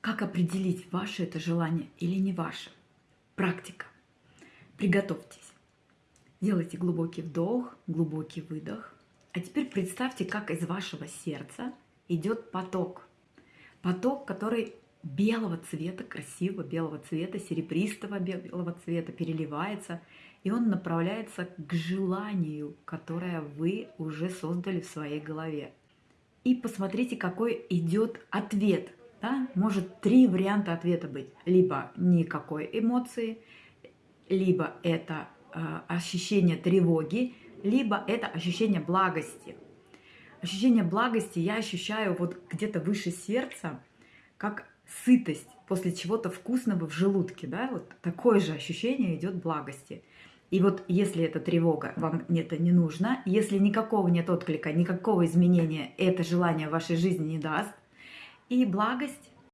Как определить, ваше это желание или не ваше? Практика. Приготовьтесь. Делайте глубокий вдох, глубокий выдох. А теперь представьте, как из вашего сердца идет поток. Поток, который белого цвета, красивого белого цвета, серебристого белого цвета переливается, и он направляется к желанию, которое вы уже создали в своей голове. И посмотрите, какой идет ответ. Да? Может три варианта ответа быть. Либо никакой эмоции, либо это э, ощущение тревоги, либо это ощущение благости. Ощущение благости я ощущаю вот где-то выше сердца, как сытость после чего-то вкусного в желудке, да, вот такое же ощущение идет благости. И вот если это тревога, вам это не нужно, если никакого нет отклика, никакого изменения это желание в вашей жизни не даст, и благость